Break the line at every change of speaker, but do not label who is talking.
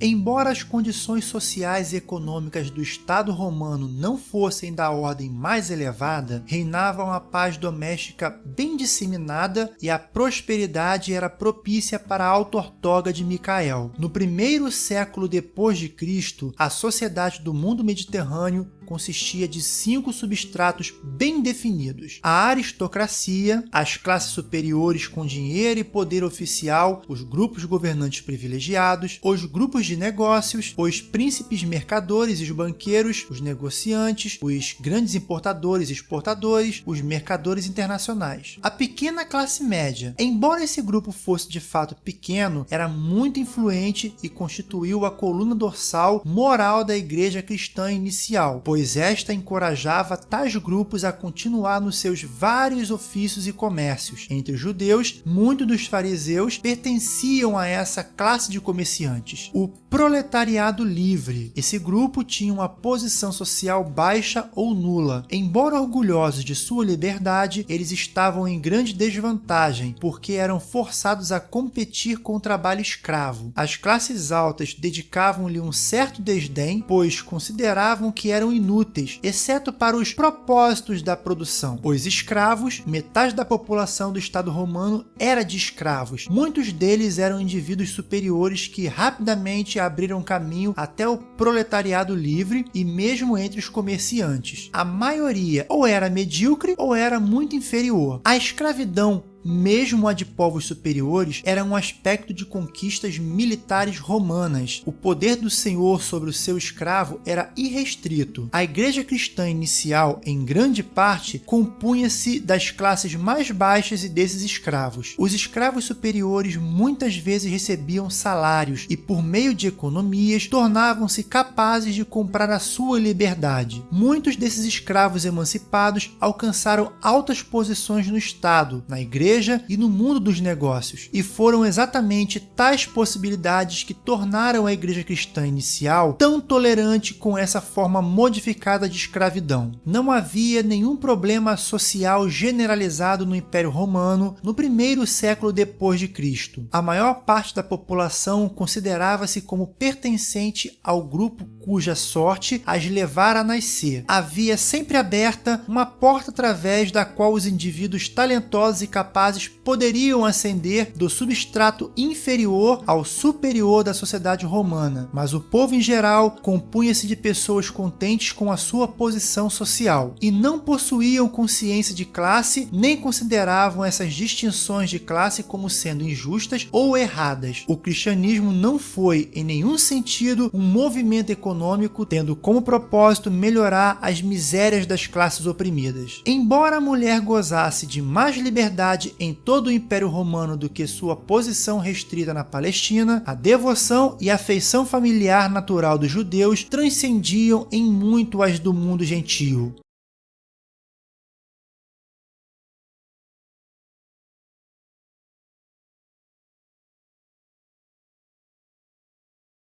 Embora as condições sociais e econômicas do Estado romano não fossem da ordem mais elevada, reinava uma paz doméstica bem disseminada e a prosperidade era propícia para a auto-ortoga de Micael. No primeiro século depois de Cristo, a sociedade do mundo mediterrâneo consistia de cinco substratos bem definidos. A aristocracia, as classes superiores com dinheiro e poder oficial, os grupos governantes privilegiados, os grupos de negócios, os príncipes mercadores e os banqueiros, os negociantes, os grandes importadores e exportadores, os mercadores internacionais. A pequena classe média, embora esse grupo fosse de fato pequeno, era muito influente e constituiu a coluna dorsal moral da igreja cristã inicial, pois pois esta encorajava tais grupos a continuar nos seus vários ofícios e comércios. Entre os judeus, muitos dos fariseus pertenciam a essa classe de comerciantes. O proletariado livre. Esse grupo tinha uma posição social baixa ou nula. Embora orgulhosos de sua liberdade, eles estavam em grande desvantagem, porque eram forçados a competir com o trabalho escravo. As classes altas dedicavam-lhe um certo desdém, pois consideravam que eram inúteis inúteis, exceto para os propósitos da produção. Os escravos, metade da população do Estado romano era de escravos. Muitos deles eram indivíduos superiores que rapidamente abriram caminho até o proletariado livre e mesmo entre os comerciantes. A maioria ou era medíocre ou era muito inferior. A escravidão mesmo a de povos superiores, era um aspecto de conquistas militares romanas. O poder do senhor sobre o seu escravo era irrestrito. A igreja cristã inicial, em grande parte, compunha-se das classes mais baixas e desses escravos. Os escravos superiores muitas vezes recebiam salários e, por meio de economias, tornavam-se capazes de comprar a sua liberdade. Muitos desses escravos emancipados alcançaram altas posições no Estado, na igreja igreja e no mundo dos negócios, e foram exatamente tais possibilidades que tornaram a igreja cristã inicial tão tolerante com essa forma modificada de escravidão. Não havia nenhum problema social generalizado no Império Romano no primeiro século depois de Cristo. A maior parte da população considerava-se como pertencente ao grupo cuja sorte as levara a nascer. Havia sempre aberta uma porta através da qual os indivíduos talentosos e capazes capazes poderiam ascender do substrato inferior ao superior da sociedade romana, mas o povo em geral compunha-se de pessoas contentes com a sua posição social e não possuíam consciência de classe nem consideravam essas distinções de classe como sendo injustas ou erradas. O cristianismo não foi, em nenhum sentido, um movimento econômico tendo como propósito melhorar as misérias das classes oprimidas. Embora a mulher gozasse de mais liberdade em todo o Império Romano do que sua posição restrita na Palestina, a devoção e afeição familiar natural dos judeus transcendiam em muito as do mundo gentio.